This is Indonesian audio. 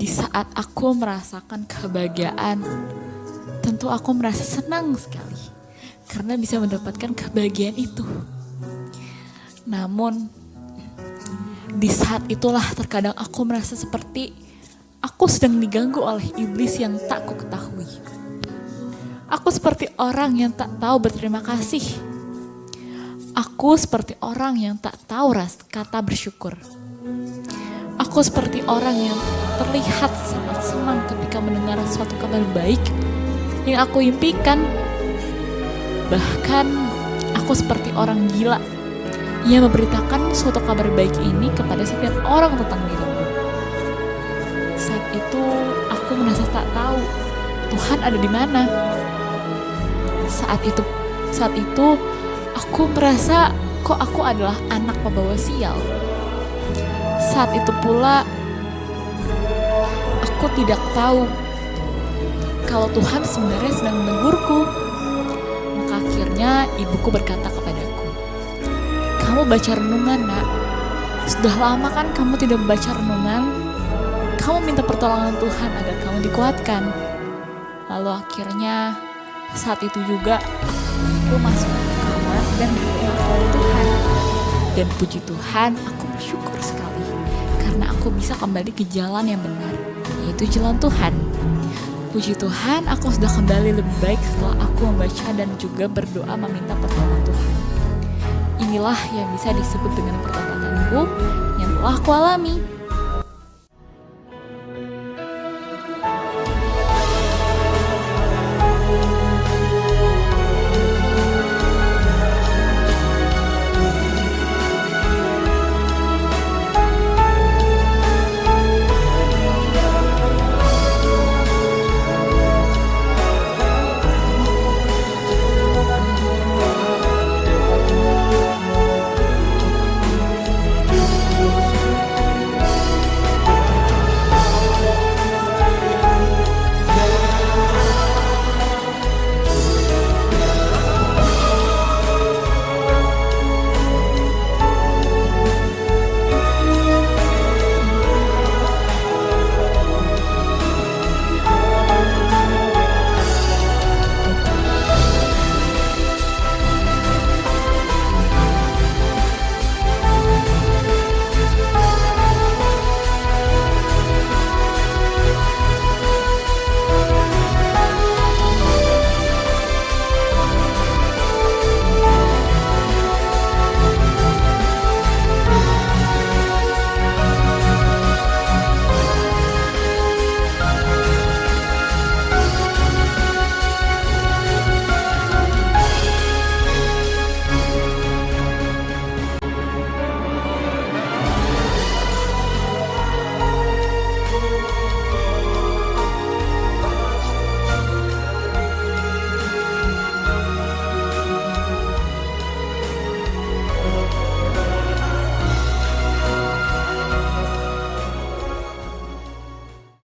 Di saat aku merasakan kebahagiaan, tentu aku merasa senang sekali karena bisa mendapatkan kebahagiaan itu. Namun, di saat itulah terkadang aku merasa seperti aku sedang diganggu oleh iblis yang tak ku ketahui. Aku seperti orang yang tak tahu berterima kasih. Aku seperti orang yang tak tahu ras kata bersyukur. Aku seperti orang yang terlihat sangat senang ketika mendengar suatu kabar baik yang aku impikan. Bahkan aku seperti orang gila yang memberitakan suatu kabar baik ini kepada setiap orang tentang diriku. Saat itu aku merasa tak tahu Tuhan ada di mana. Saat itu saat itu aku merasa kok aku adalah anak pembawa sial. Saat itu pula aku tidak tahu kalau Tuhan sebenarnya sedang menegurku. Maka akhirnya ibuku berkata kepadaku, kamu baca renungan nak. Sudah lama kan kamu tidak membaca renungan? Kamu minta pertolongan Tuhan agar kamu dikuatkan. Lalu akhirnya saat itu juga aku masuk ke kamar dan berdoa kepada Tuhan. Dan puji Tuhan, aku bersyukur sekali karena aku bisa kembali ke jalan yang benar, yaitu jalan Tuhan. Puji Tuhan, aku sudah kembali lebih baik setelah aku membaca dan juga berdoa meminta pertolongan Tuhan. Inilah yang bisa disebut dengan pertobatanku yang telah aku alami.